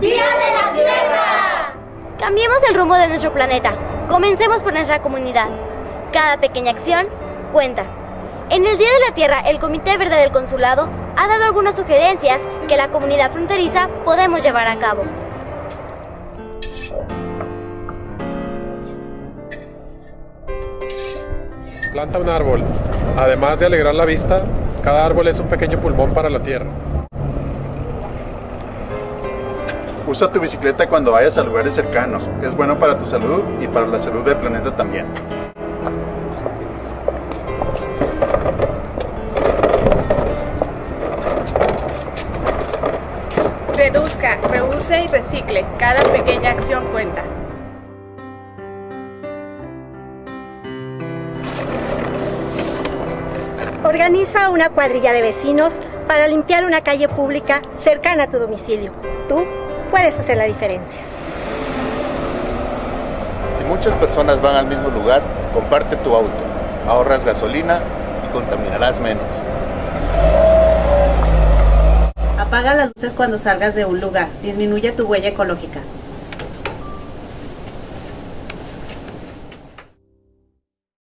Día de la Tierra. Cambiemos el rumbo de nuestro planeta. Comencemos por nuestra comunidad. Cada pequeña acción cuenta. En el Día de la Tierra, el Comité Verde del Consulado ha dado algunas sugerencias que la comunidad fronteriza podemos llevar a cabo. Planta un árbol. Además de alegrar la vista, cada árbol es un pequeño pulmón para la tierra. Usa tu bicicleta cuando vayas a lugares cercanos. Es bueno para tu salud y para la salud del planeta también. Reduzca, reuse y recicle. Cada pequeña acción cuenta. Organiza una cuadrilla de vecinos para limpiar una calle pública cercana a tu domicilio. Tú puedes hacer la diferencia. Si muchas personas van al mismo lugar, comparte tu auto. Ahorras gasolina y contaminarás menos. Apaga las luces cuando salgas de un lugar. Disminuye tu huella ecológica.